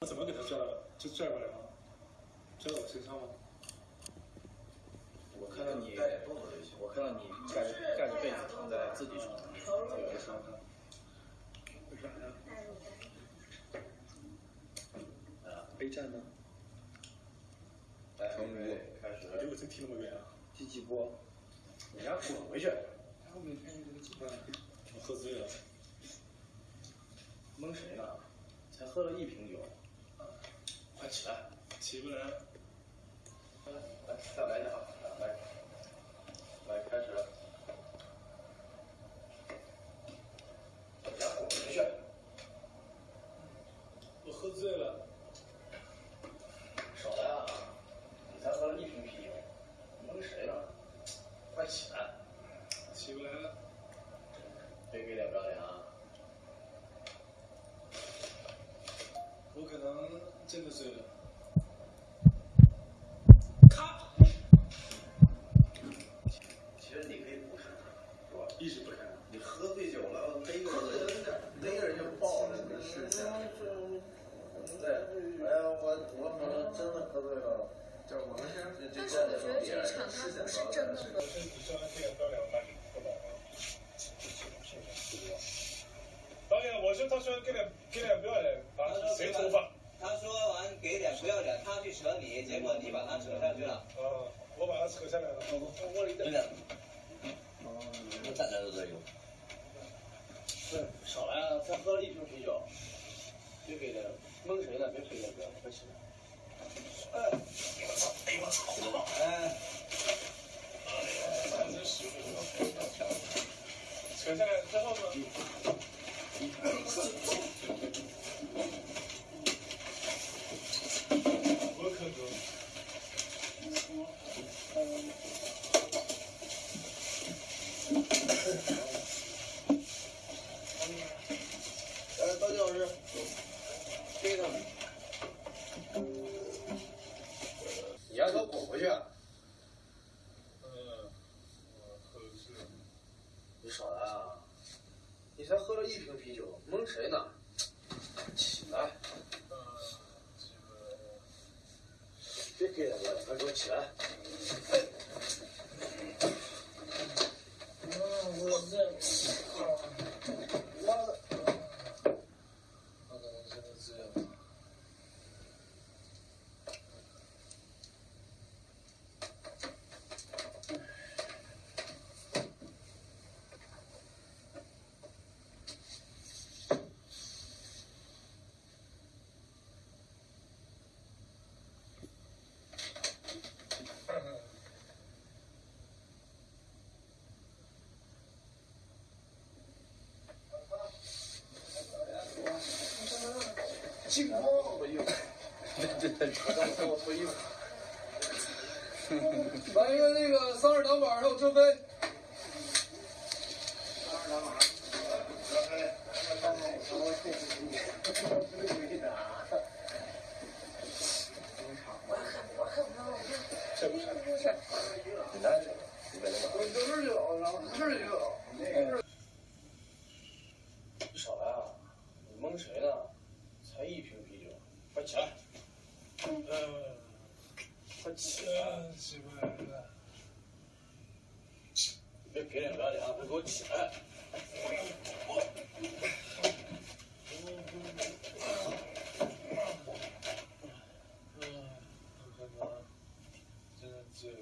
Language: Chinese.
我怎么给他拽了？就拽过来吗？拽到我身上吗？我看到你。我看到你盖着。盖着。被子躺在自己床上，在我身上。为啥呀？啊，备战呢？来，从五开始。我觉得我真踢那么远啊！第几波？你俩滚回去！后面看见这个几分？我喝醉了。蒙谁呢？才喝了一瓶酒。起来！起不来。来，再来一下啊，来，来，开始。俩滚回去！我喝醉了。少来啊！你才喝了一瓶啤酒，蒙谁呢？快起来！起不来了。别给脸不要脸啊！我可能真的醉了。一直不看。你喝醉酒了，逮个人，逮个人就爆了，这个事情。对，哎呀，我我可能真的喝醉了。这我们先这但是我觉得这一场他不是真的。导演，我说他说给点给点不要脸，把谁头发？他说完给脸不要脸，他去扯你，结果你把他扯上去了。啊，我把他扯下来了，我我一真的，我站在这都有。对，少来啊！才喝了一瓶啤酒，别给脸，蒙谁呢？别给脸，不要脸，快起来！哎，我操！哎我操！哎，真是扯下来之后呢？我可能。来，高金老师，给他们。你丫给我滚回去！嗯，我喝醉了。你少来啊！你才喝了一瓶啤酒，蒙谁呢？起来！别给脸不要脸，快给我起来！我，金光，我衣服，这这这，我脱衣服。来一个那个三二两板，还有车飞。三二两板，车飞。这不是。你来，你来吧。我这儿就有，然后这儿。你少来啊！你蒙谁呢？一瓶啤酒，快起来。呃，快起来，起不来了。别撇脸拉脸啊！快给我起来。嗯，我看看，真的醉了。